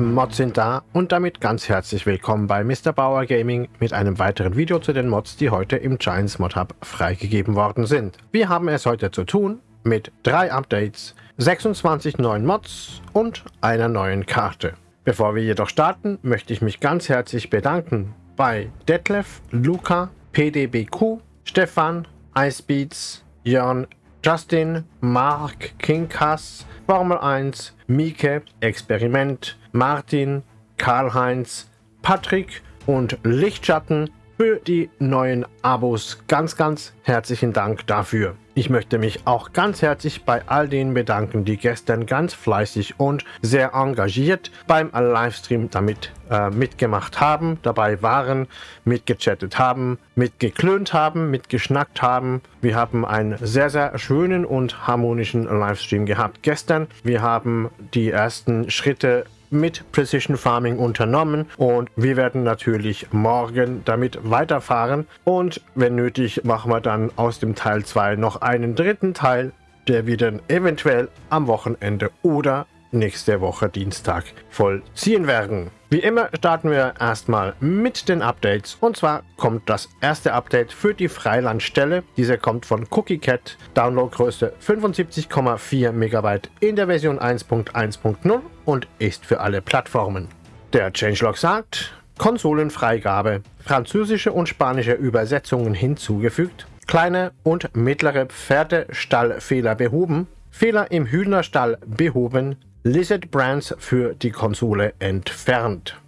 Mods sind da und damit ganz herzlich willkommen bei Mr. Bauer Gaming mit einem weiteren Video zu den Mods, die heute im Giants Mod Hub freigegeben worden sind. Wir haben es heute zu tun mit drei Updates, 26 neuen Mods und einer neuen Karte. Bevor wir jedoch starten, möchte ich mich ganz herzlich bedanken bei Detlef, Luca, PDBQ, Stefan, Icebeats, Jörn, Justin, Mark, King Kass, Formel 1, Mieke, Experiment, Martin, Karl-Heinz, Patrick und Lichtschatten für die neuen Abos. Ganz, ganz herzlichen Dank dafür. Ich möchte mich auch ganz herzlich bei all denen bedanken, die gestern ganz fleißig und sehr engagiert beim Livestream damit äh, mitgemacht haben, dabei waren, mitgechattet haben, mitgeklönt haben, mitgeschnackt haben. Wir haben einen sehr, sehr schönen und harmonischen Livestream gehabt gestern. Wir haben die ersten Schritte mit Precision Farming unternommen und wir werden natürlich morgen damit weiterfahren und wenn nötig machen wir dann aus dem Teil 2 noch einen dritten Teil, der wir dann eventuell am Wochenende oder nächste Woche Dienstag vollziehen werden. Wie immer starten wir erstmal mit den Updates und zwar kommt das erste Update für die Freilandstelle. Diese kommt von CookieCat, Downloadgröße 75,4 MB in der Version 1.1.0 und ist für alle Plattformen. Der Changelog sagt, Konsolenfreigabe, französische und spanische Übersetzungen hinzugefügt, kleine und mittlere Pferdestallfehler behoben, Fehler im Hühnerstall behoben, Lizard Brands für die Konsole entfernt.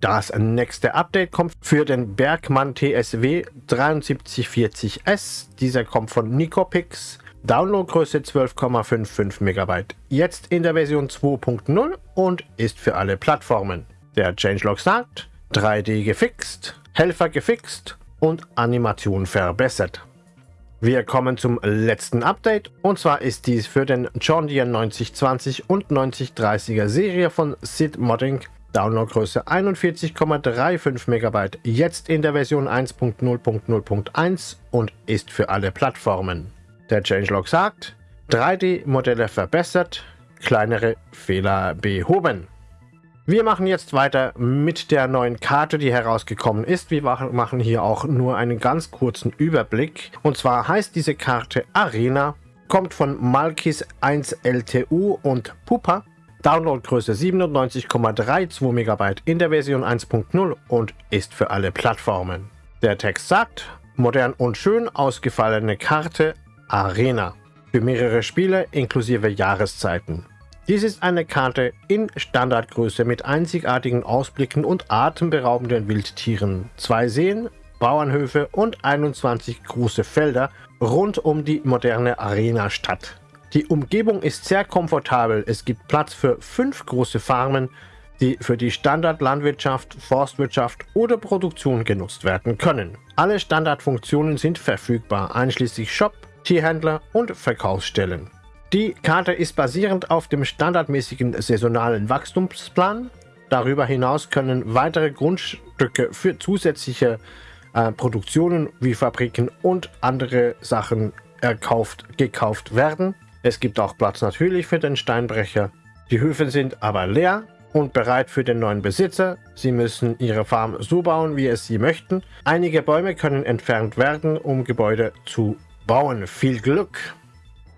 Das nächste Update kommt für den Bergmann TSW 7340S. Dieser kommt von Nicopix. Downloadgröße 12,55 MB. Jetzt in der Version 2.0 und ist für alle Plattformen. Der Changelog sagt, 3D gefixt, Helfer gefixt und Animation verbessert. Wir kommen zum letzten Update und zwar ist dies für den John Deere 9020 und 9030er Serie von Sid Modding. Downloadgröße 41,35 MB, jetzt in der Version 1.0.0.1 und ist für alle Plattformen. Der Changelog sagt, 3D-Modelle verbessert, kleinere Fehler behoben. Wir machen jetzt weiter mit der neuen Karte, die herausgekommen ist. Wir machen hier auch nur einen ganz kurzen Überblick. Und zwar heißt diese Karte Arena, kommt von Malkis 1 LTU und Pupa. Downloadgröße 97,32 MB in der Version 1.0 und ist für alle Plattformen. Der Text sagt, modern und schön ausgefallene Karte Arena. Für mehrere Spiele inklusive Jahreszeiten. Dies ist eine Karte in Standardgröße mit einzigartigen Ausblicken und atemberaubenden Wildtieren, zwei Seen, Bauernhöfe und 21 große Felder rund um die moderne Arena-Stadt. Die Umgebung ist sehr komfortabel, es gibt Platz für fünf große Farmen, die für die Standardlandwirtschaft, Forstwirtschaft oder Produktion genutzt werden können. Alle Standardfunktionen sind verfügbar, einschließlich Shop, Tierhändler und Verkaufsstellen. Die Karte ist basierend auf dem standardmäßigen saisonalen Wachstumsplan. Darüber hinaus können weitere Grundstücke für zusätzliche äh, Produktionen wie Fabriken und andere Sachen erkauft, gekauft werden. Es gibt auch Platz natürlich für den Steinbrecher. Die Höfe sind aber leer und bereit für den neuen Besitzer. Sie müssen ihre Farm so bauen, wie es sie möchten. Einige Bäume können entfernt werden, um Gebäude zu bauen. Viel Glück!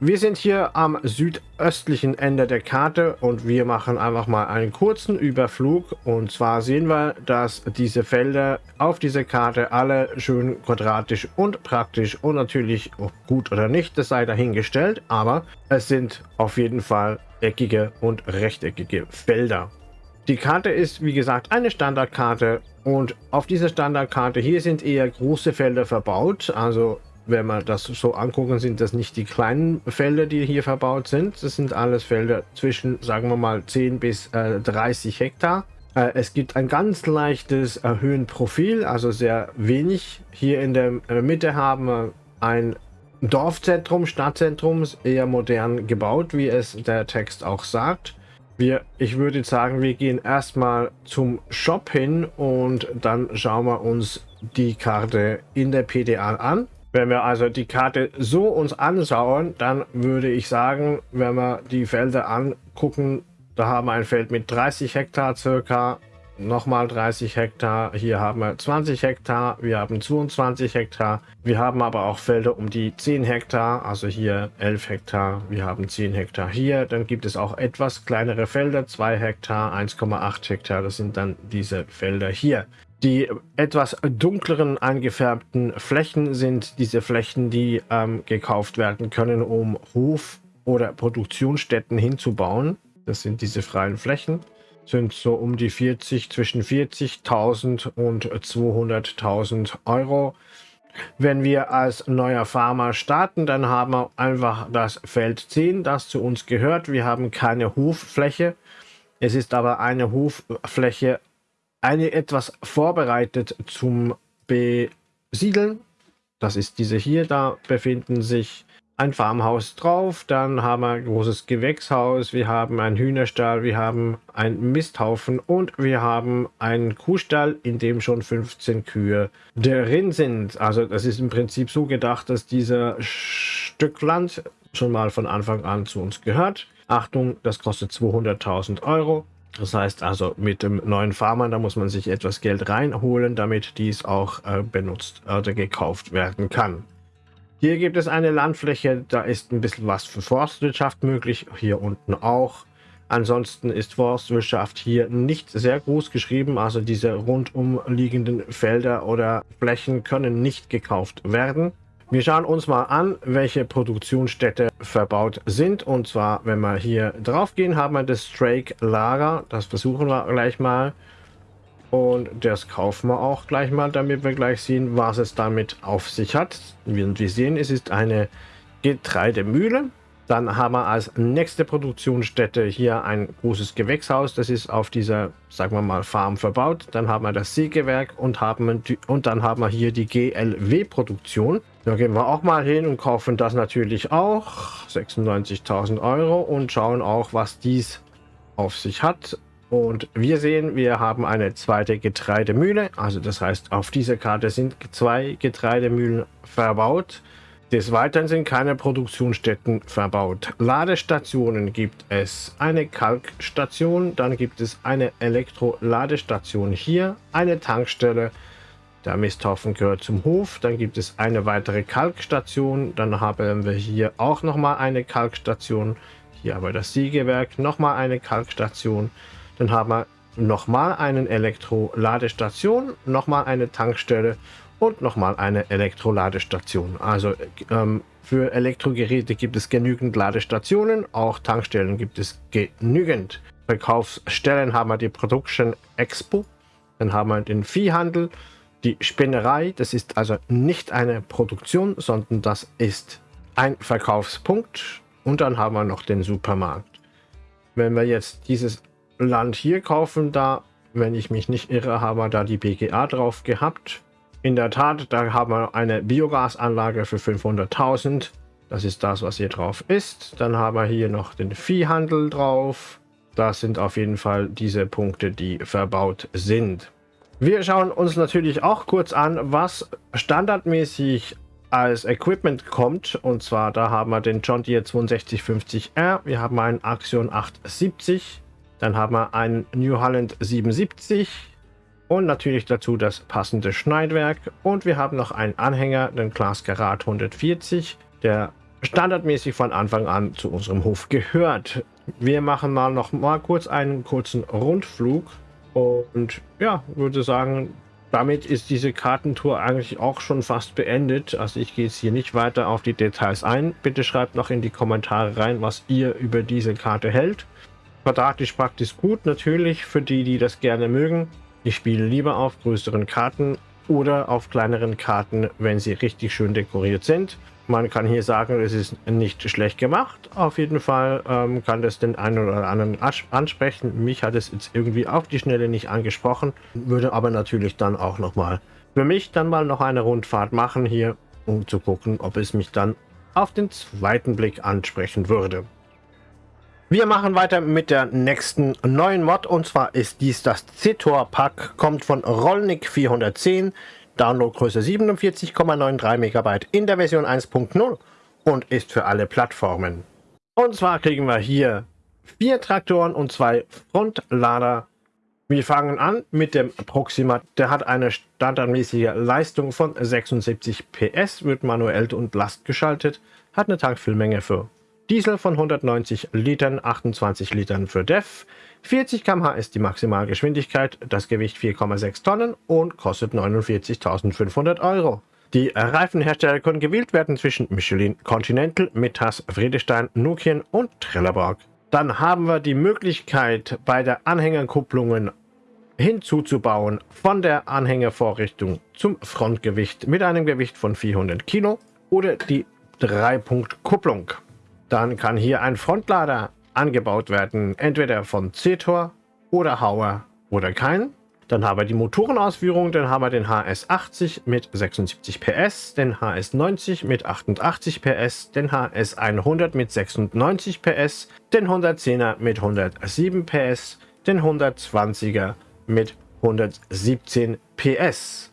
Wir sind hier am südöstlichen Ende der Karte und wir machen einfach mal einen kurzen Überflug. Und zwar sehen wir, dass diese Felder auf dieser Karte alle schön quadratisch und praktisch und natürlich gut oder nicht, das sei dahingestellt. Aber es sind auf jeden Fall eckige und rechteckige Felder. Die Karte ist, wie gesagt, eine Standardkarte und auf dieser Standardkarte hier sind eher große Felder verbaut. Also wenn wir das so angucken, sind das nicht die kleinen Felder, die hier verbaut sind. Das sind alles Felder zwischen, sagen wir mal, 10 bis äh, 30 Hektar. Äh, es gibt ein ganz leichtes Höhenprofil, also sehr wenig. Hier in der äh, Mitte haben wir ein Dorfzentrum, Stadtzentrum, eher modern gebaut, wie es der Text auch sagt. Wir, ich würde sagen, wir gehen erstmal zum Shop hin und dann schauen wir uns die Karte in der PDA an. Wenn wir also die Karte so uns anschauen, dann würde ich sagen, wenn wir die Felder angucken, Da haben wir ein Feld mit 30 Hektar circa, nochmal 30 Hektar. Hier haben wir 20 Hektar, wir haben 22 Hektar. Wir haben aber auch Felder um die 10 Hektar, also hier 11 Hektar, wir haben 10 Hektar hier. Dann gibt es auch etwas kleinere Felder, 2 Hektar, 1,8 Hektar, das sind dann diese Felder hier. Die etwas dunkleren eingefärbten Flächen sind diese Flächen, die ähm, gekauft werden können, um Hof- oder Produktionsstätten hinzubauen. Das sind diese freien Flächen sind so um die 40, zwischen 40.000 und 200.000 Euro. Wenn wir als neuer Farmer starten, dann haben wir einfach das Feld 10, das zu uns gehört. Wir haben keine Hoffläche. Es ist aber eine Hoffläche, eine etwas vorbereitet zum Besiedeln. Das ist diese hier, da befinden sich ein Farmhaus drauf, dann haben wir ein großes Gewächshaus, wir haben einen Hühnerstall, wir haben einen Misthaufen und wir haben einen Kuhstall, in dem schon 15 Kühe drin sind. Also das ist im Prinzip so gedacht, dass dieser Stück Land schon mal von Anfang an zu uns gehört. Achtung, das kostet 200.000 Euro. Das heißt also mit dem neuen Farmer, da muss man sich etwas Geld reinholen, damit dies auch äh, benutzt oder gekauft werden kann. Hier gibt es eine Landfläche, da ist ein bisschen was für Forstwirtschaft möglich, hier unten auch. Ansonsten ist Forstwirtschaft hier nicht sehr groß geschrieben, also diese rundum liegenden Felder oder Flächen können nicht gekauft werden. Wir schauen uns mal an, welche Produktionsstätte verbaut sind. Und zwar, wenn wir hier drauf gehen, haben wir das Drake Lager. Das versuchen wir gleich mal. Und das kaufen wir auch gleich mal, damit wir gleich sehen, was es damit auf sich hat. Wie wir sehen, es ist eine Getreidemühle. Dann haben wir als nächste Produktionsstätte hier ein großes Gewächshaus. Das ist auf dieser, sagen wir mal, Farm verbaut. Dann haben wir das Sägewerk und, haben, und dann haben wir hier die GLW-Produktion. Da gehen wir auch mal hin und kaufen das natürlich auch. 96.000 Euro und schauen auch, was dies auf sich hat. Und wir sehen, wir haben eine zweite Getreidemühle. Also das heißt, auf dieser Karte sind zwei Getreidemühlen verbaut. Des Weiteren sind keine Produktionsstätten verbaut. Ladestationen gibt es eine Kalkstation, dann gibt es eine Elektroladestation hier, eine Tankstelle, der Misthaufen gehört zum Hof, dann gibt es eine weitere Kalkstation, dann haben wir hier auch nochmal eine Kalkstation, hier aber das Siegewerk, nochmal eine Kalkstation, dann haben wir nochmal eine Elektroladestation, nochmal eine Tankstelle und nochmal eine Elektroladestation. Also ähm, für Elektrogeräte gibt es genügend Ladestationen, auch Tankstellen gibt es genügend. Verkaufsstellen haben wir die Production Expo, dann haben wir den Viehhandel, die Spinnerei, das ist also nicht eine Produktion, sondern das ist ein Verkaufspunkt und dann haben wir noch den Supermarkt. Wenn wir jetzt dieses Land hier kaufen, da, wenn ich mich nicht irre, haben wir da die BGA drauf gehabt. In der Tat, da haben wir eine Biogasanlage für 500.000. Das ist das, was hier drauf ist. Dann haben wir hier noch den Viehhandel drauf. Das sind auf jeden Fall diese Punkte, die verbaut sind. Wir schauen uns natürlich auch kurz an, was standardmäßig als Equipment kommt. Und zwar, da haben wir den John Deere 6250R, wir haben einen Axion 870, dann haben wir einen New Holland 77 und natürlich dazu das passende Schneidwerk. Und wir haben noch einen Anhänger, den Class Karat 140, der standardmäßig von Anfang an zu unserem Hof gehört. Wir machen mal noch mal kurz einen kurzen Rundflug und ja, würde sagen, damit ist diese Kartentour eigentlich auch schon fast beendet. Also ich gehe jetzt hier nicht weiter auf die Details ein. Bitte schreibt noch in die Kommentare rein, was ihr über diese Karte hält. Quadratisch praktisch gut, natürlich für die, die das gerne mögen. Ich spiele lieber auf größeren Karten oder auf kleineren Karten, wenn sie richtig schön dekoriert sind. Man kann hier sagen, es ist nicht schlecht gemacht. Auf jeden Fall ähm, kann das den einen oder anderen ansprechen. Mich hat es jetzt irgendwie auf die Schnelle nicht angesprochen. Würde aber natürlich dann auch nochmal für mich dann mal noch eine Rundfahrt machen hier, um zu gucken, ob es mich dann auf den zweiten Blick ansprechen würde. Wir machen weiter mit der nächsten neuen Mod und zwar ist dies das Zetor Pack, kommt von Rollnick 410, Downloadgröße 47,93 MB in der Version 1.0 und ist für alle Plattformen. Und zwar kriegen wir hier vier Traktoren und zwei Frontlader. Wir fangen an mit dem Proxima. Der hat eine standardmäßige Leistung von 76 PS, wird manuell und Last geschaltet, hat eine Tankfüllmenge für Diesel von 190 Litern, 28 Litern für DEF, 40 km/h ist die Maximalgeschwindigkeit, das Gewicht 4,6 Tonnen und kostet 49.500 Euro. Die Reifenhersteller können gewählt werden zwischen Michelin, Continental, Mittas, Friedestein, Nokian und Trelleborg. Dann haben wir die Möglichkeit bei der Anhängerkupplungen hinzuzubauen von der Anhängervorrichtung zum Frontgewicht mit einem Gewicht von 400 Kilo oder die Dreipunkt-Kupplung. Dann kann hier ein Frontlader angebaut werden, entweder von Zetor oder Hauer oder keinen. Dann haben wir die Motorenausführung, dann haben wir den HS80 mit 76 PS, den HS90 mit 88 PS, den HS100 mit 96 PS, den 110er mit 107 PS, den 120er mit 117 PS.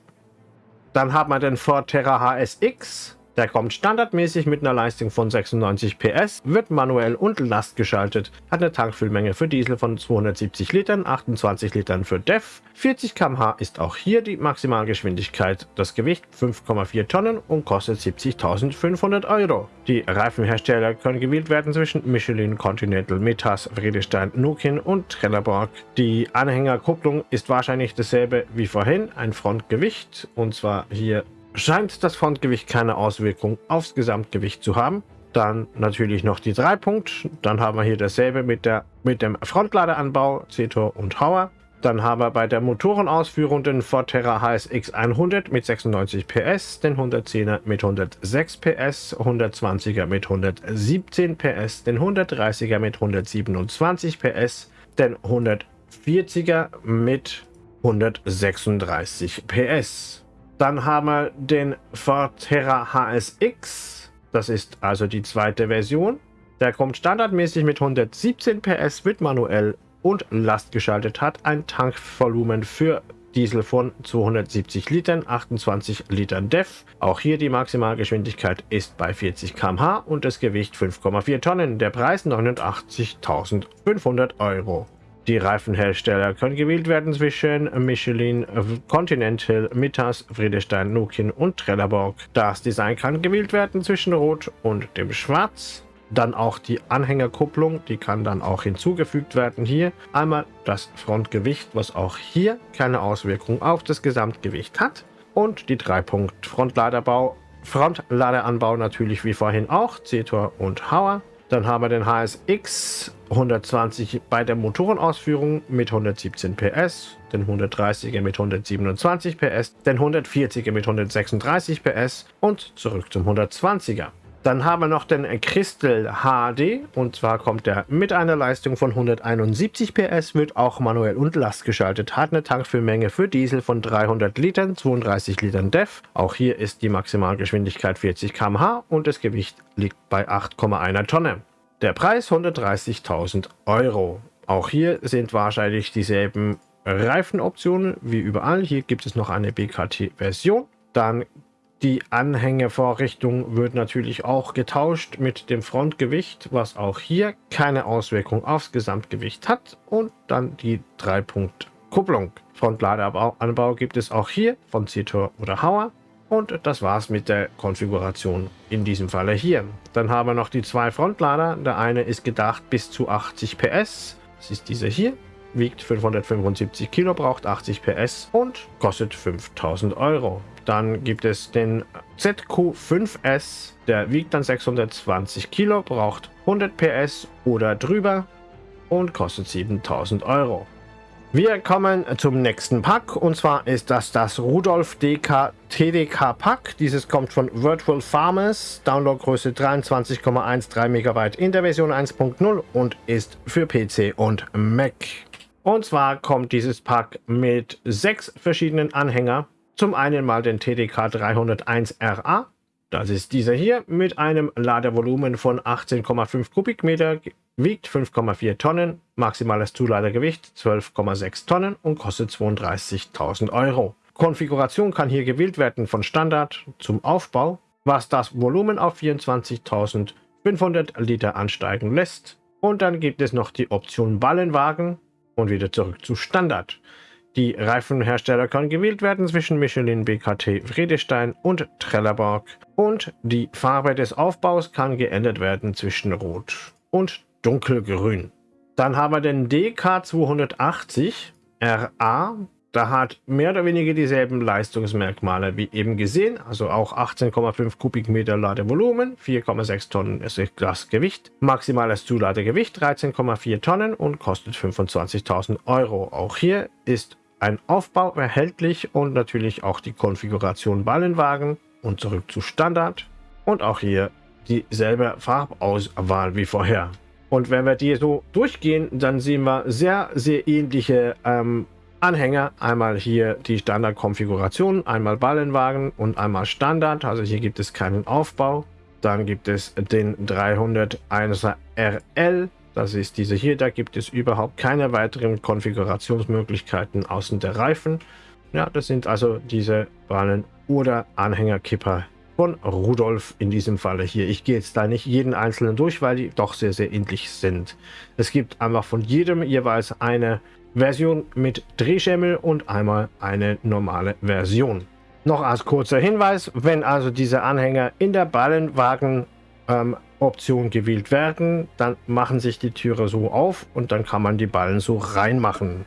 Dann haben wir den Ford Terra HSX der kommt standardmäßig mit einer Leistung von 96 PS, wird manuell und Last geschaltet, hat eine Tankfüllmenge für Diesel von 270 Litern, 28 Litern für DEF, 40 km/h ist auch hier die Maximalgeschwindigkeit, das Gewicht 5,4 Tonnen und kostet 70.500 Euro. Die Reifenhersteller können gewählt werden zwischen Michelin, Continental, Metas, Friedestein, Nukin und Trelleborg. Die Anhängerkupplung ist wahrscheinlich dasselbe wie vorhin, ein Frontgewicht und zwar hier scheint das Frontgewicht keine Auswirkung aufs Gesamtgewicht zu haben. Dann natürlich noch die drei Punkt. Dann haben wir hier dasselbe mit, der, mit dem Frontladeranbau, Zetor und Hauer. Dann haben wir bei der Motorenausführung den Ford Terra HSX 100 mit 96 PS, den 110er mit 106 PS, 120er mit 117 PS, den 130er mit 127 PS, den 140er mit 136 PS. Dann haben wir den Ford Terra HSX. Das ist also die zweite Version. Der kommt standardmäßig mit 117 PS, wird manuell und Last geschaltet, hat ein Tankvolumen für Diesel von 270 Litern, 28 Litern DEF. Auch hier die Maximalgeschwindigkeit ist bei 40 km/h und das Gewicht 5,4 Tonnen. Der Preis 89.500 Euro. Die Reifenhersteller können gewählt werden zwischen Michelin, Continental, Mittas, Friedestein, Nukin und Trelleborg. Das Design kann gewählt werden zwischen Rot und dem Schwarz. Dann auch die Anhängerkupplung, die kann dann auch hinzugefügt werden hier. Einmal das Frontgewicht, was auch hier keine Auswirkung auf das Gesamtgewicht hat. Und die 3-Punkt Frontladerbau. Frontladeranbau natürlich wie vorhin auch, Zetor und Hauer. Dann haben wir den HSX 120 bei der Motorenausführung mit 117 PS, den 130er mit 127 PS, den 140er mit 136 PS und zurück zum 120er. Dann haben wir noch den Crystal HD und zwar kommt der mit einer Leistung von 171 PS, wird auch manuell und Last geschaltet, hat eine Tankfüllmenge für Diesel von 300 Litern, 32 Litern DEF. Auch hier ist die Maximalgeschwindigkeit 40 km/h und das Gewicht liegt bei 8,1 Tonne. Der Preis 130.000 Euro. Auch hier sind wahrscheinlich dieselben Reifenoptionen wie überall. Hier gibt es noch eine BKT-Version. Dann die Anhängevorrichtung wird natürlich auch getauscht mit dem Frontgewicht, was auch hier keine Auswirkung aufs Gesamtgewicht hat. Und dann die 3-Punkt-Kupplung. Frontladeanbau gibt es auch hier von Zitor oder Hauer. Und das war's mit der Konfiguration in diesem Falle hier. Dann haben wir noch die zwei Frontlader. Der eine ist gedacht bis zu 80 PS. Das ist dieser hier wiegt 575 Kilo, braucht 80 PS und kostet 5000 Euro. Dann gibt es den ZQ5S, der wiegt dann 620 Kilo, braucht 100 PS oder drüber und kostet 7000 Euro. Wir kommen zum nächsten Pack und zwar ist das das Rudolf DK TDK Pack. Dieses kommt von Virtual Farmers, Downloadgröße 23,13 MB in der Version 1.0 und ist für PC und Mac. Und zwar kommt dieses Pack mit sechs verschiedenen Anhänger. Zum einen mal den TDK 301 RA. Das ist dieser hier mit einem Ladevolumen von 18,5 Kubikmeter, wiegt 5,4 Tonnen, maximales Zuladergewicht 12,6 Tonnen und kostet 32.000 Euro. Konfiguration kann hier gewählt werden von Standard zum Aufbau, was das Volumen auf 24.500 Liter ansteigen lässt. Und dann gibt es noch die Option Ballenwagen und wieder zurück zu Standard. Die Reifenhersteller können gewählt werden zwischen Michelin, BKT, Friedestein und Trelleborg. Und die Farbe des Aufbaus kann geändert werden zwischen Rot und Dunkelgrün. Dann haben wir den DK280 RA. Da hat mehr oder weniger dieselben Leistungsmerkmale wie eben gesehen, also auch 18,5 Kubikmeter Ladevolumen, 4,6 Tonnen ist das Gewicht, maximales Zuladegewicht 13,4 Tonnen und kostet 25.000 Euro. Auch hier ist ein Aufbau erhältlich und natürlich auch die Konfiguration Ballenwagen und zurück zu Standard und auch hier dieselbe Farbauswahl wie vorher. Und wenn wir die so durchgehen, dann sehen wir sehr, sehr ähnliche ähm, Anhänger. Einmal hier die Standardkonfiguration, einmal Ballenwagen und einmal Standard. Also hier gibt es keinen Aufbau. Dann gibt es den 301er RL. Das ist diese hier. Da gibt es überhaupt keine weiteren Konfigurationsmöglichkeiten außen der Reifen. Ja, das sind also diese Ballen- oder Anhängerkipper von Rudolf in diesem Falle hier. Ich gehe jetzt da nicht jeden einzelnen durch, weil die doch sehr, sehr ähnlich sind. Es gibt einfach von jedem jeweils eine Version mit Drehschemmel und einmal eine normale Version. Noch als kurzer Hinweis, wenn also diese Anhänger in der Ballenwagen ähm, Option gewählt werden, dann machen sich die Türe so auf und dann kann man die Ballen so reinmachen.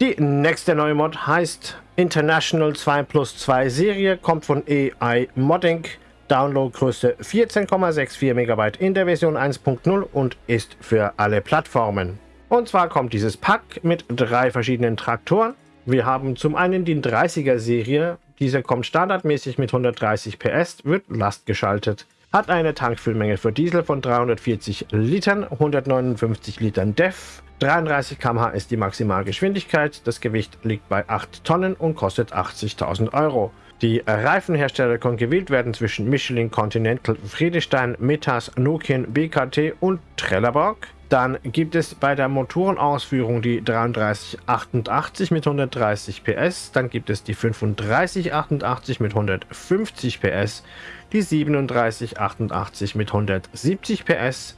Die nächste neue Mod heißt International 2 plus 2 Serie, kommt von AI Modding. Downloadgröße 14,64 MB in der Version 1.0 und ist für alle Plattformen. Und zwar kommt dieses Pack mit drei verschiedenen Traktoren. Wir haben zum einen die 30er Serie. Diese kommt standardmäßig mit 130 PS, wird lastgeschaltet. Hat eine Tankfüllmenge für Diesel von 340 Litern, 159 Litern DEF. 33 km/h ist die Maximalgeschwindigkeit. Das Gewicht liegt bei 8 Tonnen und kostet 80.000 Euro. Die Reifenhersteller können gewählt werden zwischen Michelin, Continental, Friedestein, Metas, Nokian, BKT und Trelleborg. Dann gibt es bei der Motorenausführung die 3388 mit 130 PS. Dann gibt es die 3588 mit 150 PS. Die 3788 mit 170 PS.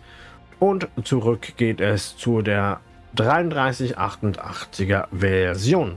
Und zurück geht es zu der 3388er Version.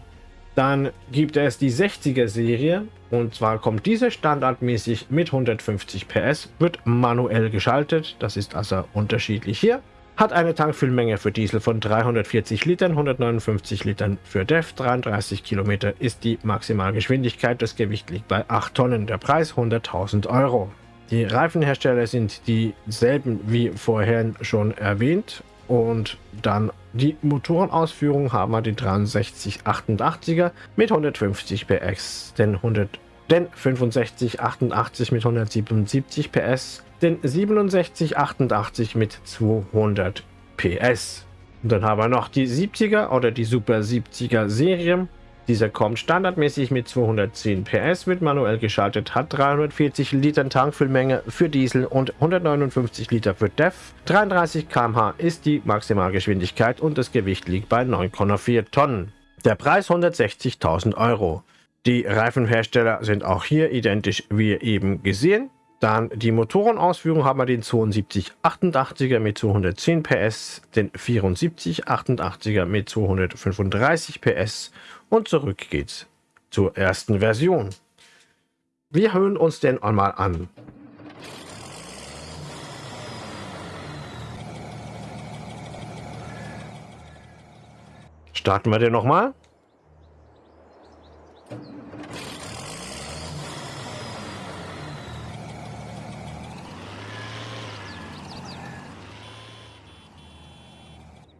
Dann gibt es die 60er Serie und zwar kommt diese standardmäßig mit 150 PS, wird manuell geschaltet, das ist also unterschiedlich hier. Hat eine Tankfüllmenge für Diesel von 340 Litern, 159 Litern für DEF, 33 Kilometer ist die Maximalgeschwindigkeit, das Gewicht liegt bei 8 Tonnen, der Preis 100.000 Euro. Die Reifenhersteller sind dieselben wie vorher schon erwähnt und dann die Motorenausführung haben wir die 6388er mit 150 PS, den 100 den 6588 mit 177 PS, den 6788 mit 200 PS. Und dann haben wir noch die 70er oder die Super 70er Serie. Dieser kommt standardmäßig mit 210 PS, wird manuell geschaltet, hat 340 Liter Tankfüllmenge für Diesel und 159 Liter für DEF. 33 km/h ist die Maximalgeschwindigkeit und das Gewicht liegt bei 9,4 Tonnen. Der Preis 160.000 Euro. Die Reifenhersteller sind auch hier identisch wie eben gesehen. Dann die Motorenausführung haben wir den 7288er mit 210 PS, den 7488er mit 235 PS und zurück geht's zur ersten Version. Wir hören uns den einmal an. Starten wir den nochmal.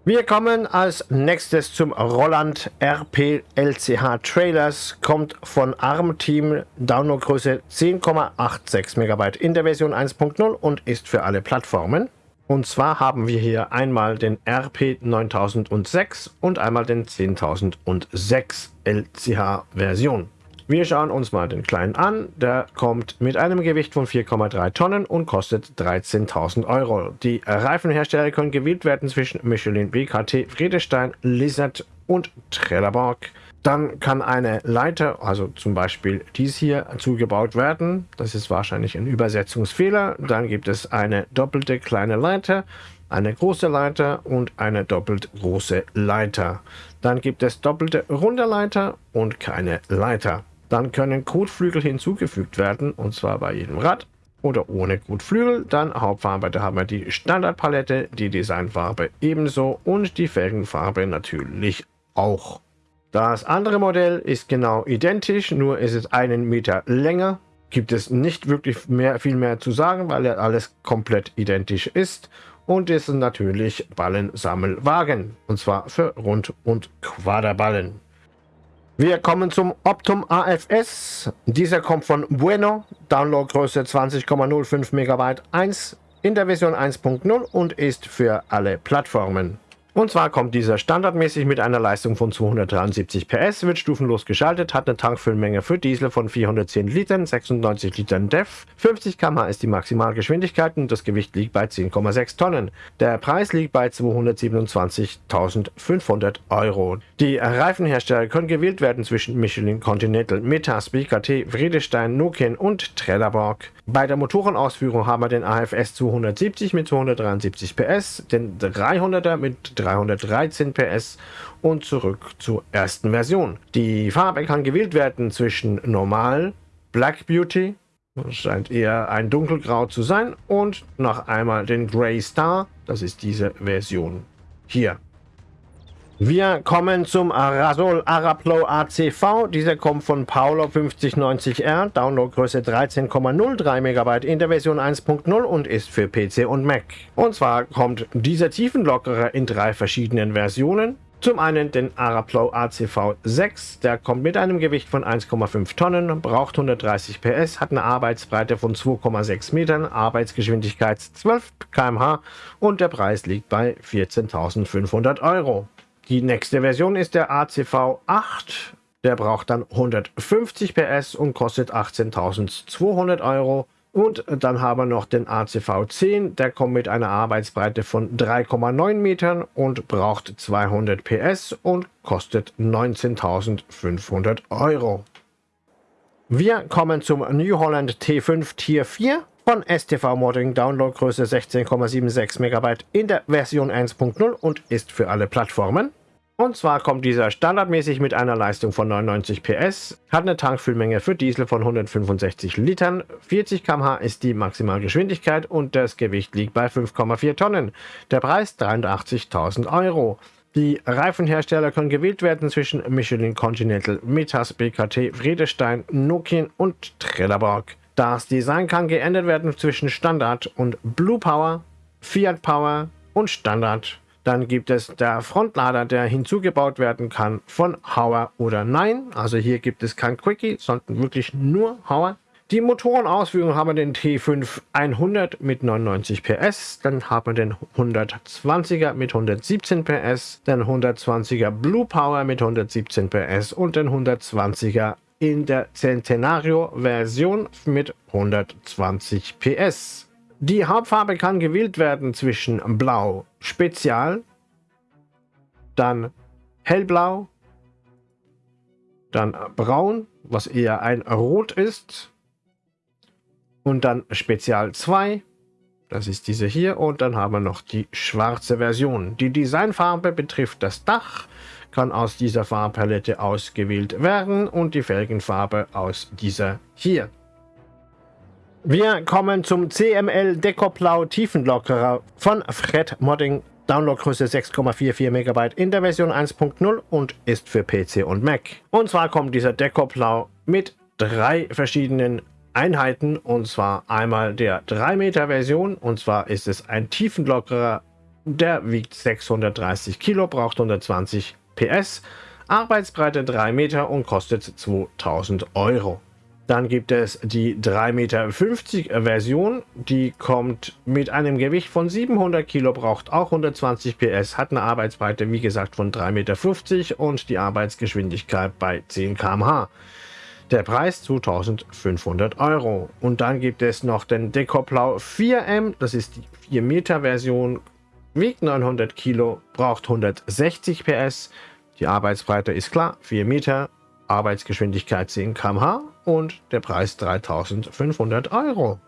Wir kommen als nächstes zum Roland RP LCH Trailers, kommt von ARM Team, Downloadgröße 10,86 MB in der Version 1.0 und ist für alle Plattformen. Und zwar haben wir hier einmal den RP 9006 und einmal den 10006 LCH Version. Wir schauen uns mal den kleinen an. Der kommt mit einem Gewicht von 4,3 Tonnen und kostet 13.000 Euro. Die Reifenhersteller können gewählt werden zwischen Michelin, BKT, Friedestein, Lizard und Trelleborg. Dann kann eine Leiter, also zum Beispiel dies hier, zugebaut werden. Das ist wahrscheinlich ein Übersetzungsfehler. Dann gibt es eine doppelte kleine Leiter eine große Leiter und eine doppelt große Leiter. Dann gibt es doppelte runde Leiter und keine Leiter. Dann können Kotflügel hinzugefügt werden, und zwar bei jedem Rad oder ohne Kotflügel. Dann Hauptfarbe, da haben wir die Standardpalette, die Designfarbe ebenso und die Felgenfarbe natürlich auch. Das andere Modell ist genau identisch, nur ist es einen Meter länger. Gibt es nicht wirklich mehr, viel mehr zu sagen, weil ja alles komplett identisch ist. Und ist natürlich Ballensammelwagen. Und zwar für Rund- und Quaderballen. Wir kommen zum Optum AFS. Dieser kommt von Bueno. Downloadgröße 20,05 MB 1 in der Version 1.0 und ist für alle Plattformen. Und zwar kommt dieser standardmäßig mit einer Leistung von 273 PS, wird stufenlos geschaltet, hat eine Tankfüllmenge für Diesel von 410 Litern, 96 Litern DEF, 50 km ist die Maximalgeschwindigkeit und das Gewicht liegt bei 10,6 Tonnen. Der Preis liegt bei 227.500 Euro. Die Reifenhersteller können gewählt werden zwischen Michelin Continental, Metas, BKT, Friedestein, Nokian und Trelleborg. Bei der Motorenausführung haben wir den AFS 270 mit 273 PS, den 300er mit 313 PS und zurück zur ersten Version. Die Farbe kann gewählt werden zwischen Normal, Black Beauty, scheint eher ein dunkelgrau zu sein, und noch einmal den Grey Star, das ist diese Version hier. Wir kommen zum Rasol Araplo ACV. Dieser kommt von Paolo 5090R, Downloadgröße 13,03 MB in der Version 1.0 und ist für PC und Mac. Und zwar kommt dieser Tiefenlockerer in drei verschiedenen Versionen. Zum einen den Araplow ACV 6, der kommt mit einem Gewicht von 1,5 Tonnen, braucht 130 PS, hat eine Arbeitsbreite von 2,6 Metern, Arbeitsgeschwindigkeit 12 km/h und der Preis liegt bei 14.500 Euro. Die nächste Version ist der ACV 8. Der braucht dann 150 PS und kostet 18.200 Euro. Und dann haben wir noch den ACV 10. Der kommt mit einer Arbeitsbreite von 3,9 Metern und braucht 200 PS und kostet 19.500 Euro. Wir kommen zum New Holland T5 Tier 4 von STV Modding, Downloadgröße 16,76 MB in der Version 1.0 und ist für alle Plattformen. Und zwar kommt dieser standardmäßig mit einer Leistung von 99 PS, hat eine Tankfüllmenge für Diesel von 165 Litern, 40 km/h ist die Maximalgeschwindigkeit und das Gewicht liegt bei 5,4 Tonnen. Der Preis 83.000 Euro. Die Reifenhersteller können gewählt werden zwischen Michelin Continental, Metas, BKT, Friedestein, Nokian und Trelleborg. Das Design kann geändert werden zwischen Standard und Blue Power, Fiat Power und Standard. Dann gibt es der Frontlader, der hinzugebaut werden kann von Hauer oder Nein. Also hier gibt es kein Quickie, sondern wirklich nur Hauer. Die Motorenausführung haben wir den T5 100 mit 99 PS, dann haben wir den 120er mit 117 PS, den 120er Blue Power mit 117 PS und den 120er in der Centenario Version mit 120 PS. Die Hauptfarbe kann gewählt werden zwischen Blau Spezial, dann Hellblau, dann Braun, was eher ein Rot ist, und dann Spezial 2, das ist diese hier, und dann haben wir noch die schwarze Version. Die Designfarbe betrifft das Dach, kann aus dieser Farbpalette ausgewählt werden und die Felgenfarbe aus dieser hier. Wir kommen zum CML Dekoplau Tiefenlockerer von Fred Modding. Downloadgröße 6,44 MB in der Version 1.0 und ist für PC und Mac. Und zwar kommt dieser Dekoplau mit drei verschiedenen Einheiten und zwar einmal der 3 Meter Version und zwar ist es ein Tiefenlockerer, der wiegt 630 Kilo, braucht 120 PS, Arbeitsbreite 3 Meter und kostet 2000 Euro. Dann gibt es die 3,50 Meter Version, die kommt mit einem Gewicht von 700 Kilo, braucht auch 120 PS, hat eine Arbeitsbreite wie gesagt von 3,50 Meter und die Arbeitsgeschwindigkeit bei 10 km/h. Der Preis 2500 Euro. Und dann gibt es noch den Dekoplau 4M, das ist die 4 Meter Version, wiegt 900 Kilo, braucht 160 PS. Die Arbeitsbreite ist klar, 4 Meter, Arbeitsgeschwindigkeit 10 km/h und der Preis 3500 Euro.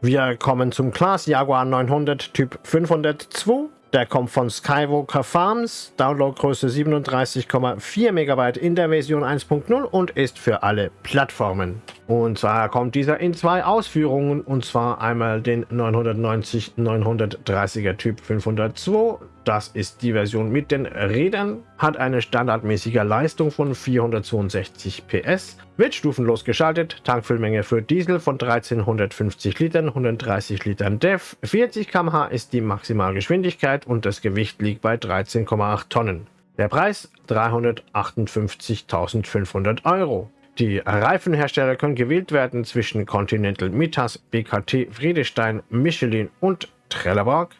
Wir kommen zum Class Jaguar 900 Typ 502. Der kommt von Skywalker Farms, Downloadgröße 37,4 MB in der Version 1.0 und ist für alle Plattformen. Und zwar kommt dieser in zwei Ausführungen, und zwar einmal den 990-930er Typ 502 das ist die Version mit den Rädern, hat eine standardmäßige Leistung von 462 PS, wird stufenlos geschaltet, Tankfüllmenge für Diesel von 1350 Litern, 130 Litern DEF, 40 km/h ist die Maximalgeschwindigkeit und das Gewicht liegt bei 13,8 Tonnen. Der Preis 358.500 Euro. Die Reifenhersteller können gewählt werden zwischen Continental Mitas, BKT, Friedestein, Michelin und Trelleborg.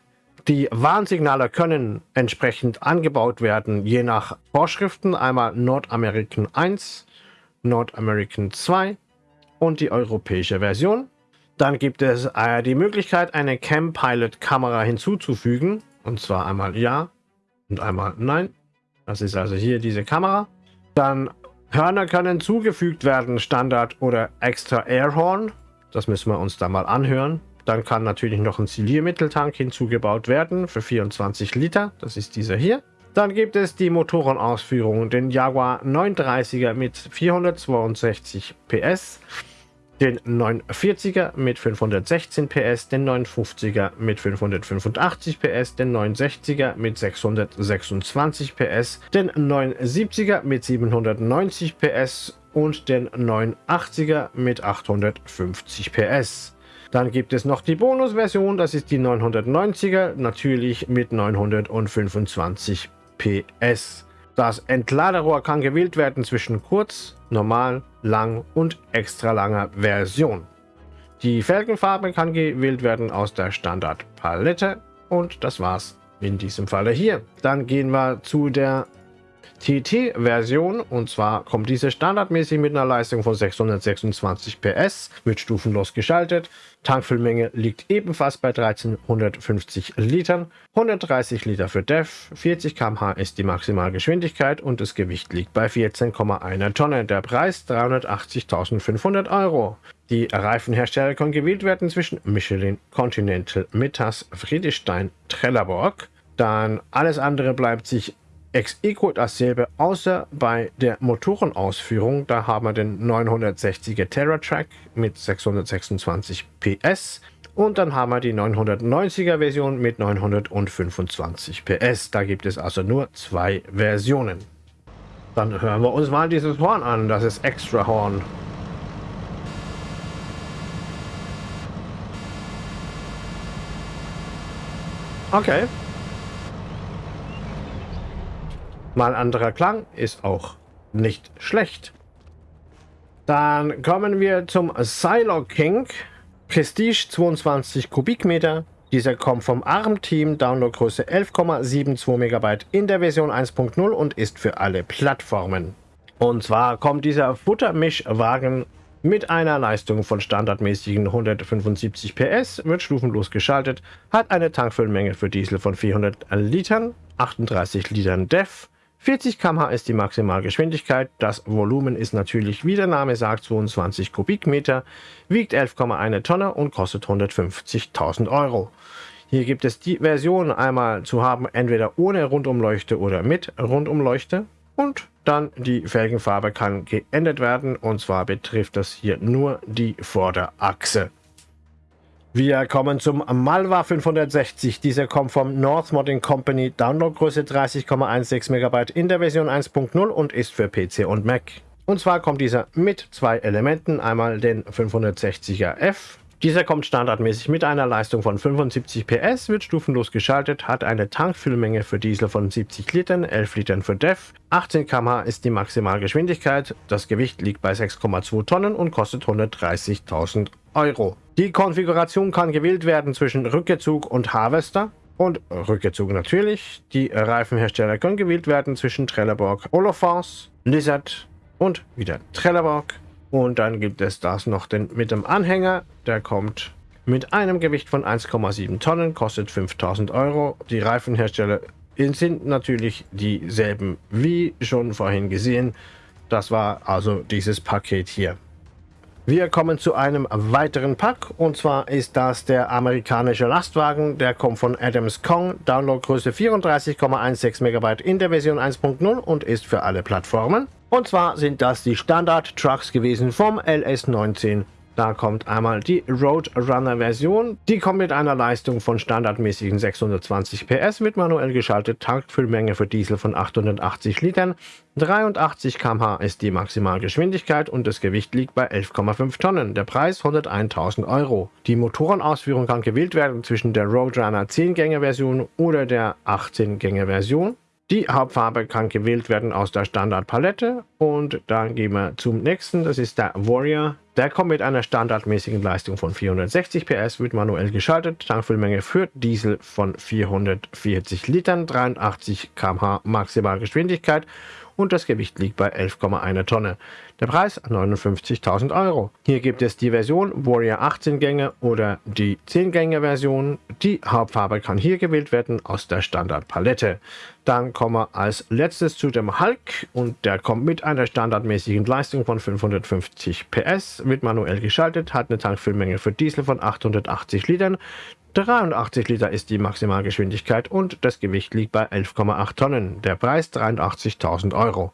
Die Warnsignale können entsprechend angebaut werden, je nach Vorschriften. Einmal Nordamerican 1, Nordamerican 2 und die europäische Version. Dann gibt es äh, die Möglichkeit, eine Cam Pilot Kamera hinzuzufügen. Und zwar einmal Ja und einmal Nein. Das ist also hier diese Kamera. Dann Hörner können zugefügt werden, Standard oder extra Airhorn. Das müssen wir uns da mal anhören. Dann kann natürlich noch ein Ziliermitteltank hinzugebaut werden für 24 Liter. Das ist dieser hier. Dann gibt es die Motorenausführungen. Den Jaguar 930er mit 462 PS, den 940er mit 516 PS, den 950er mit 585 PS, den 960er mit 626 PS, den 970er mit 790 PS und den 980er mit 850 PS. Dann gibt es noch die Bonusversion, das ist die 990er, natürlich mit 925 PS. Das Entladerohr kann gewählt werden zwischen kurz, normal, lang und extra langer Version. Die Felgenfarbe kann gewählt werden aus der Standardpalette und das war's in diesem Falle hier. Dann gehen wir zu der TT-Version und zwar kommt diese standardmäßig mit einer Leistung von 626 PS, wird stufenlos geschaltet. Tankfüllmenge liegt ebenfalls bei 1350 Litern, 130 Liter für DEF, 40 km/h ist die Maximalgeschwindigkeit und das Gewicht liegt bei 14,1 Tonne. Der Preis 380.500 Euro. Die Reifenhersteller können gewählt werden zwischen Michelin, Continental, Mittas, Friedrichstein, Trelleborg. Dann alles andere bleibt sich ex equo dasselbe, außer bei der Motorenausführung. Da haben wir den 960er TerraTrack mit 626 PS. Und dann haben wir die 990er Version mit 925 PS. Da gibt es also nur zwei Versionen. Dann hören wir uns mal dieses Horn an. Das ist Extra Horn. Okay. Mal anderer Klang ist auch nicht schlecht. Dann kommen wir zum Silo King. Prestige 22 Kubikmeter. Dieser kommt vom ARM-Team, Downloadgröße 11,72 MB in der Version 1.0 und ist für alle Plattformen. Und zwar kommt dieser Futtermischwagen mit einer Leistung von standardmäßigen 175 PS, wird stufenlos geschaltet, hat eine Tankfüllmenge für Diesel von 400 Litern, 38 Litern DEF, 40 km/h ist die Maximalgeschwindigkeit. Das Volumen ist natürlich, wie der Name sagt, 22 Kubikmeter, wiegt 11,1 Tonne und kostet 150.000 Euro. Hier gibt es die Version einmal zu haben, entweder ohne Rundumleuchte oder mit Rundumleuchte. Und dann die Felgenfarbe kann geändert werden und zwar betrifft das hier nur die Vorderachse. Wir kommen zum Malwa 560. Dieser kommt vom North Modding Company. Downloadgröße 30,16 MB in der Version 1.0 und ist für PC und Mac. Und zwar kommt dieser mit zwei Elementen. Einmal den 560er F. Dieser kommt standardmäßig mit einer Leistung von 75 PS, wird stufenlos geschaltet, hat eine Tankfüllmenge für Diesel von 70 Litern, 11 Litern für DEF, 18 km/h ist die Maximalgeschwindigkeit, das Gewicht liegt bei 6,2 Tonnen und kostet 130.000 Euro. Die Konfiguration kann gewählt werden zwischen Rückezug und Harvester. Und Rückezug natürlich. Die Reifenhersteller können gewählt werden zwischen Trelleborg, Olofance, Lizard und wieder Trelleborg. Und dann gibt es das noch den, mit dem Anhänger. Der kommt mit einem Gewicht von 1,7 Tonnen, kostet 5000 Euro. Die Reifenhersteller sind natürlich dieselben wie schon vorhin gesehen. Das war also dieses Paket hier. Wir kommen zu einem weiteren Pack und zwar ist das der amerikanische Lastwagen. Der kommt von Adams Kong, Downloadgröße 34,16 MB in der Version 1.0 und ist für alle Plattformen. Und zwar sind das die Standard-Trucks gewesen vom LS19 da kommt einmal die Roadrunner Version. Die kommt mit einer Leistung von standardmäßigen 620 PS mit manuell geschaltet Tankfüllmenge für Diesel von 880 Litern. 83 km/h ist die Maximalgeschwindigkeit und das Gewicht liegt bei 11,5 Tonnen. Der Preis 101.000 Euro. Die Motorenausführung kann gewählt werden zwischen der Roadrunner 10-Gänge-Version oder der 18-Gänge-Version. Die Hauptfarbe kann gewählt werden aus der Standardpalette und dann gehen wir zum nächsten, das ist der Warrior. Der kommt mit einer standardmäßigen Leistung von 460 PS, wird manuell geschaltet, Tankfüllmenge für Diesel von 440 Litern, 83 km/h Maximalgeschwindigkeit und das Gewicht liegt bei 11,1 Tonne. Der Preis 59.000 Euro. Hier gibt es die Version Warrior 18 Gänge oder die 10 Gänge Version. Die Hauptfarbe kann hier gewählt werden aus der Standardpalette. Dann kommen wir als letztes zu dem Hulk und der kommt mit einer standardmäßigen Leistung von 550 PS, wird manuell geschaltet, hat eine Tankfüllmenge für Diesel von 880 Litern, 83 Liter ist die Maximalgeschwindigkeit und das Gewicht liegt bei 11,8 Tonnen. Der Preis 83.000 Euro.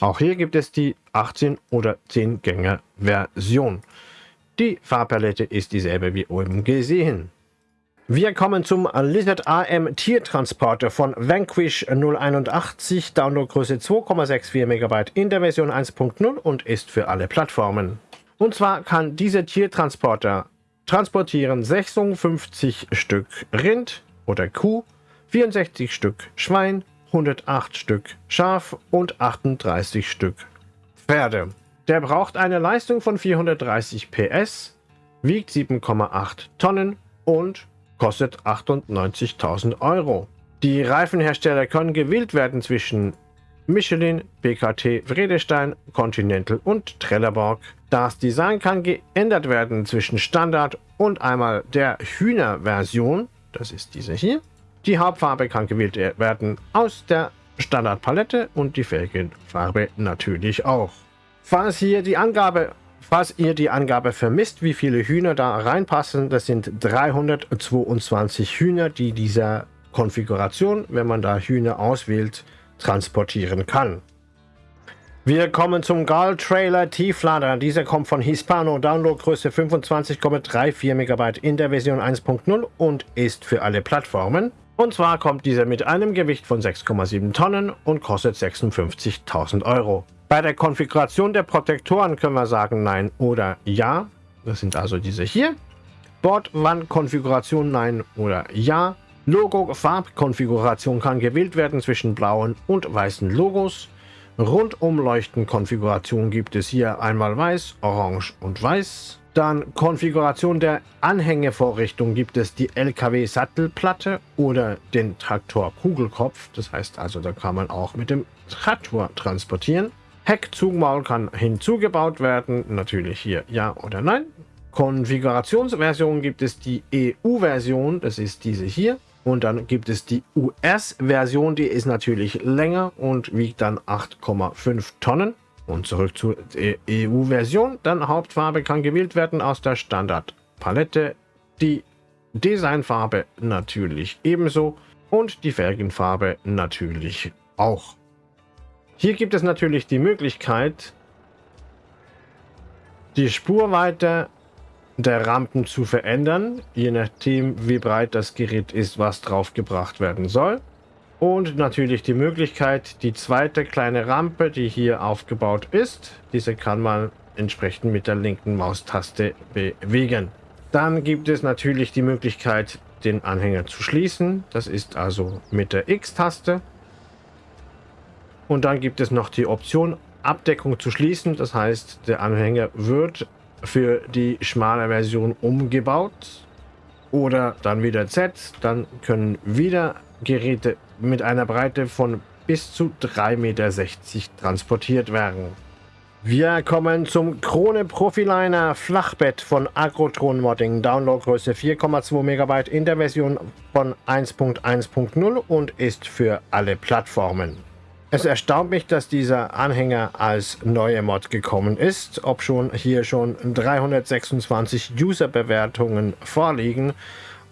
Auch hier gibt es die 18 oder 10 Gänge Version. Die Farbpalette ist dieselbe wie oben gesehen. Wir kommen zum Lizard AM Tiertransporter von Vanquish 081, Downloadgröße 2,64 MB in der Version 1.0 und ist für alle Plattformen. Und zwar kann dieser Tiertransporter transportieren 56 Stück Rind oder Kuh, 64 Stück Schwein, 108 Stück Schaf und 38 Stück Pferde. Der braucht eine Leistung von 430 PS, wiegt 7,8 Tonnen und kostet 98.000 Euro. Die Reifenhersteller können gewählt werden zwischen Michelin, BKT, Vredestein, Continental und Trelleborg. Das Design kann geändert werden zwischen Standard und einmal der Hühner-Version, das ist diese hier. Die Hauptfarbe kann gewählt werden aus der Standardpalette und die Felgenfarbe natürlich auch. Falls hier die Angabe Falls ihr die Angabe vermisst, wie viele Hühner da reinpassen, das sind 322 Hühner, die dieser Konfiguration, wenn man da Hühner auswählt, transportieren kann. Wir kommen zum Gal Trailer Tieflader. Dieser kommt von Hispano, Downloadgröße 25,34 MB in der Version 1.0 und ist für alle Plattformen. Und zwar kommt dieser mit einem Gewicht von 6,7 Tonnen und kostet 56.000 Euro. Bei der Konfiguration der Protektoren können wir sagen Nein oder Ja. Das sind also diese hier. Bordwandkonfiguration Nein oder Ja. Logo-Farbkonfiguration kann gewählt werden zwischen blauen und weißen Logos. Rundumleuchten-Konfiguration gibt es hier einmal weiß, orange und weiß. Dann Konfiguration der Anhängevorrichtung gibt es die LKW-Sattelplatte oder den Traktor-Kugelkopf. Das heißt also, da kann man auch mit dem Traktor transportieren. Heckzugmaul kann hinzugebaut werden, natürlich hier ja oder nein. Konfigurationsversion gibt es die EU-Version, das ist diese hier. Und dann gibt es die US-Version, die ist natürlich länger und wiegt dann 8,5 Tonnen. Und zurück zur EU-Version. Dann Hauptfarbe kann gewählt werden aus der Standardpalette. Die Designfarbe natürlich ebenso. Und die Felgenfarbe natürlich auch. Hier gibt es natürlich die Möglichkeit, die Spurweite der Rampen zu verändern, je nachdem wie breit das Gerät ist, was drauf gebracht werden soll. Und natürlich die Möglichkeit, die zweite kleine Rampe, die hier aufgebaut ist, diese kann man entsprechend mit der linken Maustaste bewegen. Dann gibt es natürlich die Möglichkeit, den Anhänger zu schließen. Das ist also mit der X-Taste. Und dann gibt es noch die Option, Abdeckung zu schließen. Das heißt, der Anhänger wird für die schmale Version umgebaut. Oder dann wieder Z, dann können wieder Geräte mit einer Breite von bis zu 3,60 Meter transportiert werden. Wir kommen zum Krone Profiliner Flachbett von Agrotron Modding. Downloadgröße 4,2 MB in der Version von 1.1.0 und ist für alle Plattformen. Es erstaunt mich, dass dieser Anhänger als neue Mod gekommen ist, ob schon hier schon 326 User-Bewertungen vorliegen.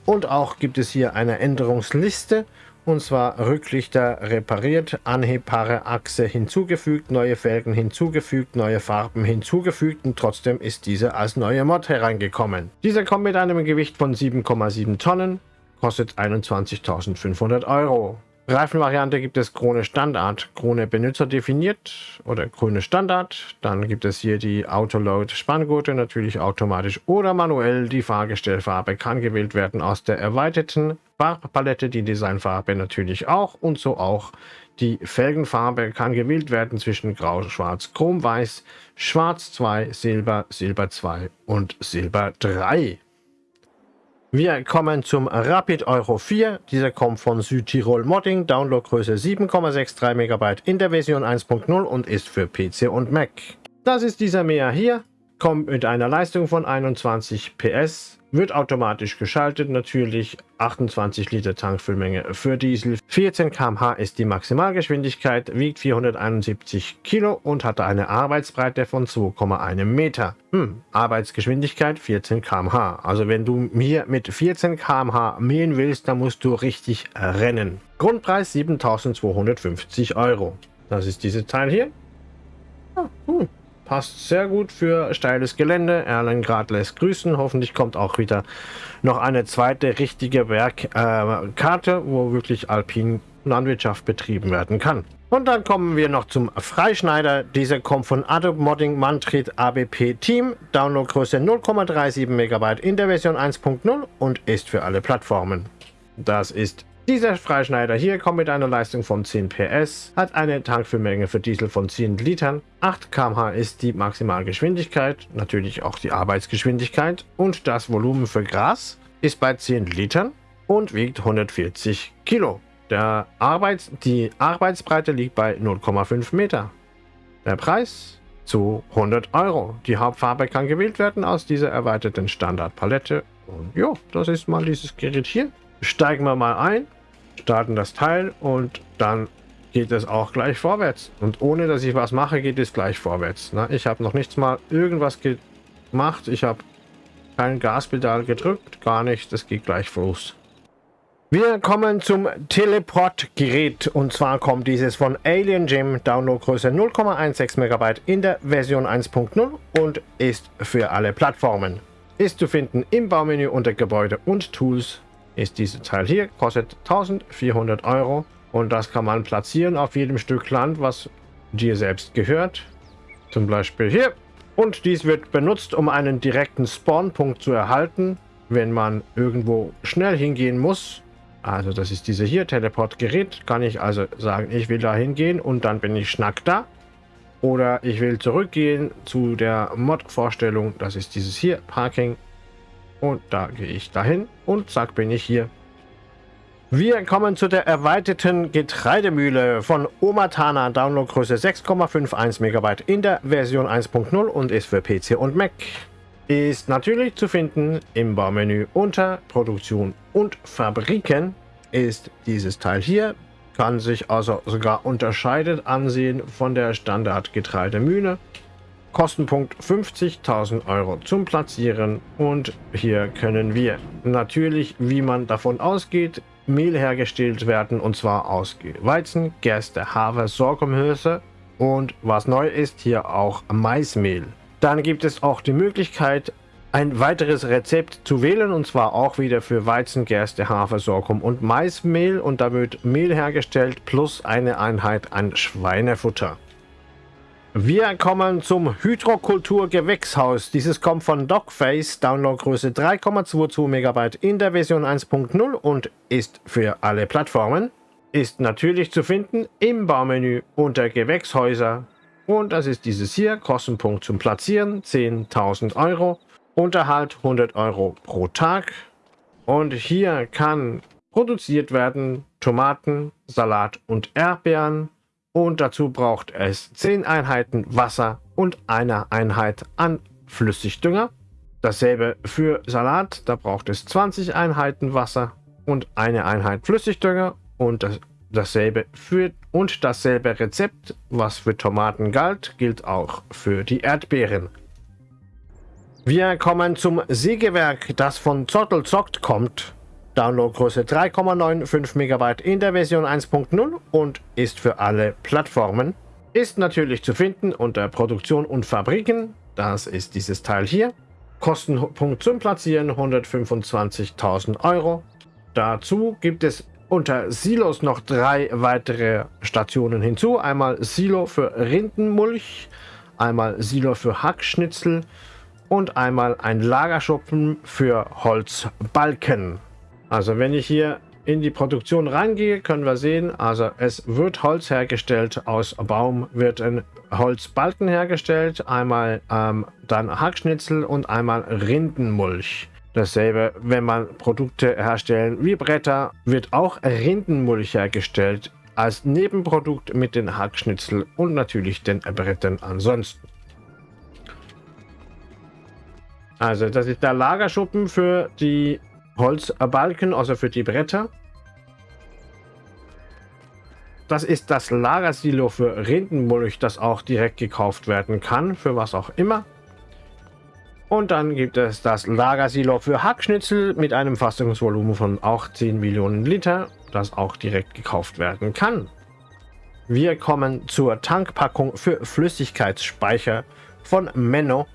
Und auch gibt es hier eine Änderungsliste, und zwar Rücklichter repariert, anhebbare Achse hinzugefügt, neue Felgen hinzugefügt, neue Farben hinzugefügt und trotzdem ist dieser als neue Mod hereingekommen. Dieser kommt mit einem Gewicht von 7,7 Tonnen, kostet 21.500 Euro. Reifenvariante gibt es Krone Standard, Krone Benutzer definiert oder Krone Standard. Dann gibt es hier die Autoload Spanngurte, natürlich automatisch oder manuell. Die Fahrgestellfarbe kann gewählt werden aus der erweiterten Farbpalette, die Designfarbe natürlich auch und so auch die Felgenfarbe kann gewählt werden zwischen Grau, Schwarz, Chrom, Weiß, Schwarz 2, Silber, Silber 2 und Silber 3. Wir kommen zum Rapid Euro 4. Dieser kommt von Südtirol Modding, Downloadgröße 7,63 MB in der Version 1.0 und ist für PC und Mac. Das ist dieser Meer hier, kommt mit einer Leistung von 21 PS, wird automatisch geschaltet, natürlich 28 Liter Tankfüllmenge für Diesel. 14 km/h ist die Maximalgeschwindigkeit, wiegt 471 Kilo und hatte eine Arbeitsbreite von 2,1 Meter. Hm, Arbeitsgeschwindigkeit 14 km/h. Also wenn du hier mit 14 km/h mähen willst, dann musst du richtig rennen. Grundpreis 7250 Euro. Das ist dieses Teil hier. Ah, hm. Passt sehr gut für steiles Gelände. Erlengrad lässt grüßen. Hoffentlich kommt auch wieder noch eine zweite richtige Werkkarte, äh, wo wirklich alpin Landwirtschaft betrieben werden kann. Und dann kommen wir noch zum Freischneider. Dieser kommt von Adobe Modding Mantrit ABP Team. Downloadgröße 0,37 MB in der Version 1.0 und ist für alle Plattformen. Das ist dieser Freischneider hier kommt mit einer Leistung von 10 PS, hat eine Tankfüllmenge für Diesel von 10 Litern, 8 km/h ist die Maximalgeschwindigkeit, natürlich auch die Arbeitsgeschwindigkeit und das Volumen für Gras ist bei 10 Litern und wiegt 140 Kilo. Der Arbeits die Arbeitsbreite liegt bei 0,5 Meter. Der Preis zu 100 Euro. Die Hauptfarbe kann gewählt werden aus dieser erweiterten Standardpalette. Und ja, das ist mal dieses Gerät hier. Steigen wir mal ein starten das Teil und dann geht es auch gleich vorwärts. Und ohne, dass ich was mache, geht es gleich vorwärts. Ne? Ich habe noch nichts mal irgendwas gemacht. Ich habe kein Gaspedal gedrückt, gar nichts. Das geht gleich los. Wir kommen zum Teleport-Gerät und zwar kommt dieses von Alien Gym, Downloadgröße 0,16 MB in der Version 1.0 und ist für alle Plattformen. Ist zu finden im Baumenü unter Gebäude und Tools ist dieses Teil hier, kostet 1400 Euro und das kann man platzieren auf jedem Stück Land, was dir selbst gehört. Zum Beispiel hier. Und dies wird benutzt, um einen direkten Spawnpunkt zu erhalten, wenn man irgendwo schnell hingehen muss. Also das ist diese hier, Teleportgerät. Kann ich also sagen, ich will da hingehen und dann bin ich schnack da. Oder ich will zurückgehen zu der Mod-Vorstellung. Das ist dieses hier, Parking und da gehe ich dahin und zack bin ich hier. Wir kommen zu der erweiterten Getreidemühle von Omatana, Downloadgröße 6,51 MB in der Version 1.0 und ist für PC und Mac. Ist natürlich zu finden im Baumenü unter Produktion und Fabriken ist dieses Teil hier. Kann sich also sogar unterscheidet ansehen von der Standard Getreidemühle. Kostenpunkt 50.000 Euro zum Platzieren und hier können wir natürlich, wie man davon ausgeht, Mehl hergestellt werden und zwar aus Weizen, Gerste, Hafer, Sorghumhülse und was neu ist, hier auch Maismehl. Dann gibt es auch die Möglichkeit, ein weiteres Rezept zu wählen und zwar auch wieder für Weizen, Gerste, Hafer, Sorghum und Maismehl und da wird Mehl hergestellt plus eine Einheit an Schweinefutter. Wir kommen zum Hydrokultur-Gewächshaus. Dieses kommt von Dogface, Downloadgröße 3,22 MB in der Version 1.0 und ist für alle Plattformen. Ist natürlich zu finden im Baumenü unter Gewächshäuser. Und das ist dieses hier, Kostenpunkt zum Platzieren, 10.000 Euro. Unterhalt 100 Euro pro Tag. Und hier kann produziert werden Tomaten, Salat und Erdbeeren und dazu braucht es 10 Einheiten Wasser und eine Einheit an Flüssigdünger. Dasselbe für Salat, da braucht es 20 Einheiten Wasser und eine Einheit Flüssigdünger und das dasselbe für und dasselbe Rezept, was für Tomaten galt, gilt auch für die Erdbeeren. Wir kommen zum Sägewerk, das von Zottel Zockt kommt. Downloadgröße 3,95 MB in der Version 1.0 und ist für alle Plattformen. Ist natürlich zu finden unter Produktion und Fabriken. Das ist dieses Teil hier. Kostenpunkt zum Platzieren 125.000 Euro. Dazu gibt es unter Silos noch drei weitere Stationen hinzu. Einmal Silo für Rindenmulch, einmal Silo für Hackschnitzel und einmal ein Lagerschuppen für Holzbalken. Also wenn ich hier in die Produktion reingehe, können wir sehen, also es wird Holz hergestellt, aus Baum wird ein Holzbalken hergestellt, einmal ähm, dann Hackschnitzel und einmal Rindenmulch. Dasselbe, wenn man Produkte herstellen wie Bretter, wird auch Rindenmulch hergestellt als Nebenprodukt mit den Hackschnitzel und natürlich den Brettern ansonsten. Also das ist der Lagerschuppen für die Holzbalken, also für die Bretter. Das ist das Lagersilo für Rindenmulch, das auch direkt gekauft werden kann, für was auch immer. Und dann gibt es das Lagersilo für Hackschnitzel mit einem Fassungsvolumen von auch 10 Millionen Liter, das auch direkt gekauft werden kann. Wir kommen zur Tankpackung für Flüssigkeitsspeicher von Menno.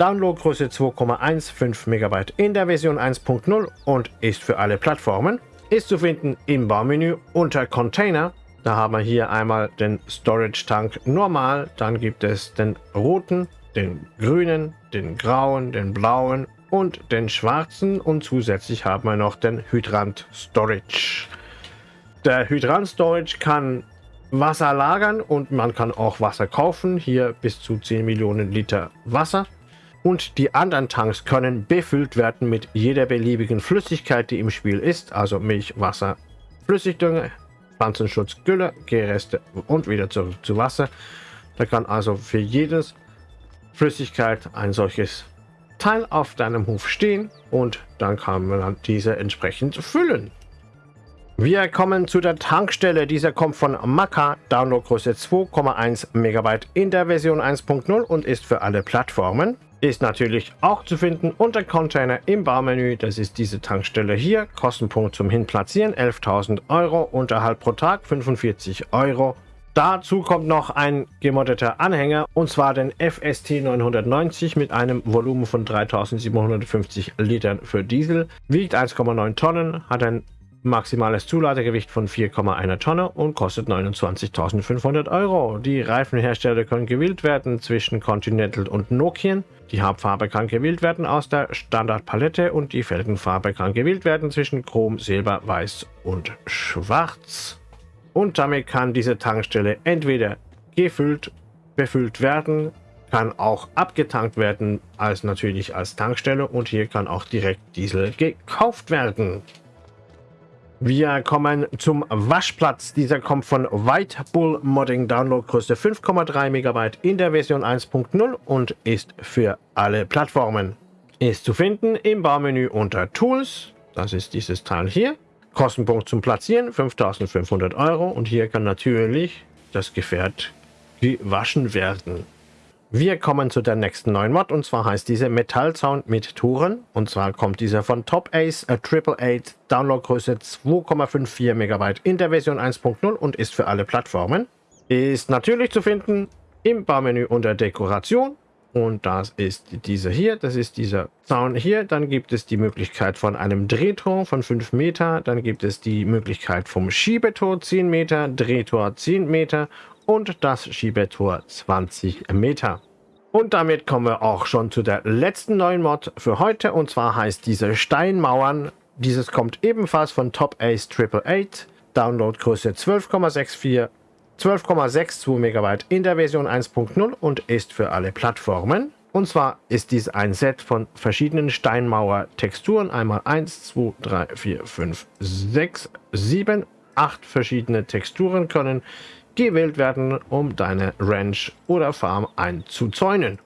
Downloadgröße 2,15 MB in der Version 1.0 und ist für alle Plattformen. Ist zu finden im Baumenü unter Container. Da haben wir hier einmal den Storage Tank normal, dann gibt es den roten, den grünen, den grauen, den blauen und den schwarzen und zusätzlich haben wir noch den Hydrant Storage. Der Hydrant Storage kann Wasser lagern und man kann auch Wasser kaufen. Hier bis zu 10 Millionen Liter Wasser. Und die anderen Tanks können befüllt werden mit jeder beliebigen Flüssigkeit, die im Spiel ist. Also Milch, Wasser, Flüssigdünger, Pflanzenschutz, Gülle, Gereste und wieder zurück zu Wasser. Da kann also für jedes Flüssigkeit ein solches Teil auf deinem Hof stehen und dann kann man diese entsprechend füllen. Wir kommen zu der Tankstelle. Dieser kommt von Maka, Downloadgröße 2,1 MB in der Version 1.0 und ist für alle Plattformen. Ist natürlich auch zu finden unter Container im Baumenü. Das ist diese Tankstelle hier. Kostenpunkt zum Hinplatzieren 11.000 Euro. Unterhalt pro Tag 45 Euro. Dazu kommt noch ein gemoddeter Anhänger und zwar den FST 990 mit einem Volumen von 3750 Litern für Diesel, wiegt 1,9 Tonnen, hat ein maximales Zuladegewicht von 4,1 Tonne und kostet 29.500 Euro. Die Reifenhersteller können gewählt werden zwischen Continental und Nokian. Die Hauptfarbe kann gewählt werden aus der Standardpalette und die Felgenfarbe kann gewählt werden zwischen Chrom, Silber, Weiß und Schwarz. Und damit kann diese Tankstelle entweder gefüllt, befüllt werden, kann auch abgetankt werden, als natürlich als Tankstelle und hier kann auch direkt Diesel gekauft werden. Wir kommen zum Waschplatz. Dieser kommt von White Bull Modding Downloadgröße 5,3 MB in der Version 1.0 und ist für alle Plattformen. Ist zu finden im Baumenü unter Tools. Das ist dieses Teil hier. Kostenpunkt zum Platzieren 5500 Euro und hier kann natürlich das Gefährt gewaschen werden. Wir kommen zu der nächsten neuen Mod und zwar heißt diese Metallzaun mit Touren und zwar kommt dieser von Top Ace a Triple Eight Downloadgröße 2,54 MB in der Version 1.0 und ist für alle Plattformen. Ist natürlich zu finden im Baumenü unter Dekoration und das ist dieser hier, das ist dieser Zaun hier. Dann gibt es die Möglichkeit von einem Drehtor von 5 Meter. Dann gibt es die Möglichkeit vom Schiebetor 10 Meter, Drehtor 10 Meter und das Schiebetor 20 Meter. Und damit kommen wir auch schon zu der letzten neuen Mod für heute. Und zwar heißt diese Steinmauern. Dieses kommt ebenfalls von Top Ace Triple Eight. Downloadgröße 12,64 12,62 MB in der Version 1.0 und ist für alle Plattformen. Und zwar ist dies ein Set von verschiedenen Steinmauer-Texturen. Einmal 1, 2, 3, 4, 5, 6, 7, 8 verschiedene Texturen können gewählt werden, um deine Ranch oder Farm einzuzäunen.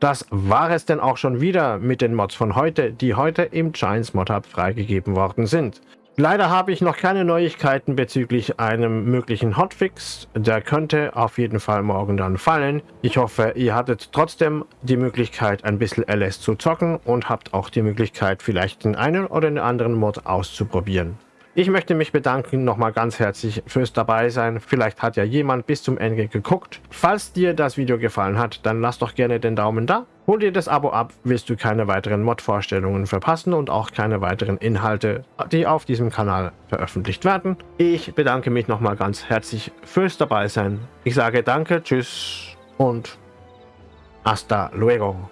Das war es denn auch schon wieder mit den Mods von heute, die heute im Giants Mod Hub freigegeben worden sind. Leider habe ich noch keine Neuigkeiten bezüglich einem möglichen Hotfix. Der könnte auf jeden Fall morgen dann fallen. Ich hoffe, ihr hattet trotzdem die Möglichkeit, ein bisschen LS zu zocken und habt auch die Möglichkeit, vielleicht den einen oder den anderen Mod auszuprobieren. Ich möchte mich bedanken nochmal ganz herzlich fürs dabei sein. Vielleicht hat ja jemand bis zum Ende geguckt. Falls dir das Video gefallen hat, dann lass doch gerne den Daumen da. Hol dir das Abo ab, wirst du keine weiteren Mod-Vorstellungen verpassen und auch keine weiteren Inhalte, die auf diesem Kanal veröffentlicht werden. Ich bedanke mich nochmal ganz herzlich fürs dabei sein. Ich sage danke, tschüss und hasta luego.